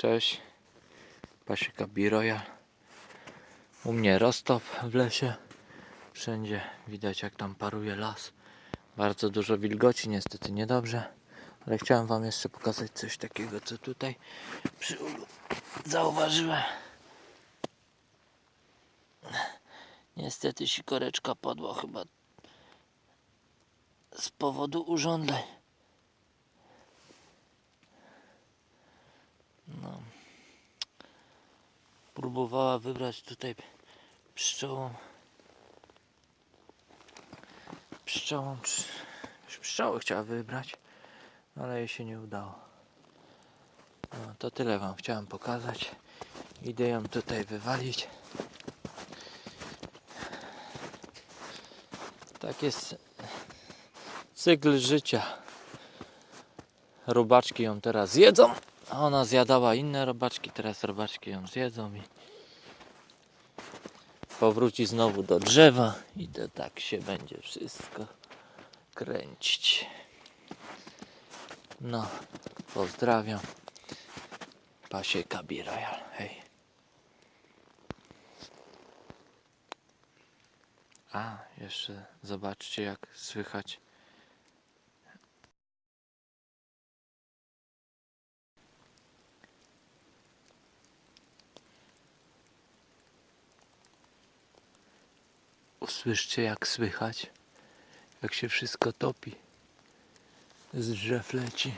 Cześć. Pasieka Biroja. U mnie roztop w lesie. Wszędzie widać jak tam paruje las. Bardzo dużo wilgoci, niestety niedobrze. Ale chciałem wam jeszcze pokazać coś takiego, co tutaj przy ulu zauważyłem. Niestety sikoreczka podła chyba z powodu urządzeń. Próbowała wybrać tutaj pszczołą. Pszczołą. psz- Pszczoły chciała wybrać, ale jej się nie udało. No, to tyle wam chciałem pokazać. Idę ją tutaj wywalić. Tak jest cykl życia. Robaczki ją teraz zjedzą, a ona zjadała inne robaczki, teraz robaczki ją zjedzą i powróci znowu do drzewa i to tak się będzie wszystko kręcić. No, pozdrawiam. Pasieka Birojal. Hej. A, jeszcze zobaczcie jak słychać Usłyszcie jak słychać, jak się wszystko topi. Z drzew leci.